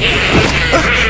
Ah!